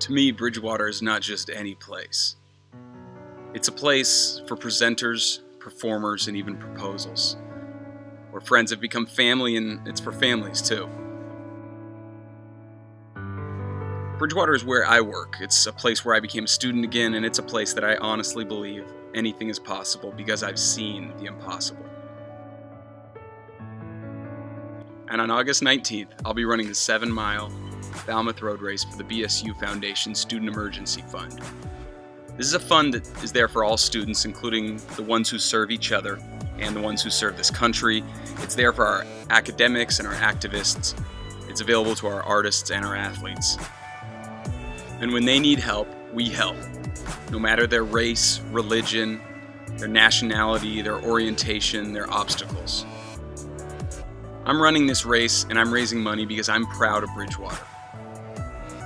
To me, Bridgewater is not just any place. It's a place for presenters, performers, and even proposals. Where friends have become family, and it's for families too. Bridgewater is where I work. It's a place where I became a student again, and it's a place that I honestly believe anything is possible because I've seen the impossible. And on August 19th, I'll be running the 7 mile Falmouth Road Race for the BSU Foundation Student Emergency Fund. This is a fund that is there for all students, including the ones who serve each other and the ones who serve this country. It's there for our academics and our activists. It's available to our artists and our athletes. And when they need help, we help. No matter their race, religion, their nationality, their orientation, their obstacles. I'm running this race and I'm raising money because I'm proud of Bridgewater.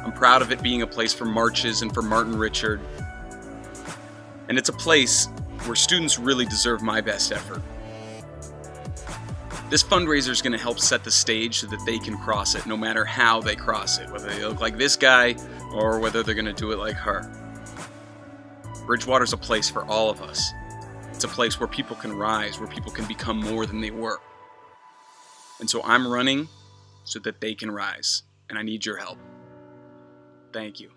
I'm proud of it being a place for marches and for Martin Richard. And it's a place where students really deserve my best effort. This fundraiser is going to help set the stage so that they can cross it no matter how they cross it, whether they look like this guy or whether they're going to do it like her. Bridgewater's a place for all of us. It's a place where people can rise, where people can become more than they were. And so I'm running so that they can rise, and I need your help. Thank you.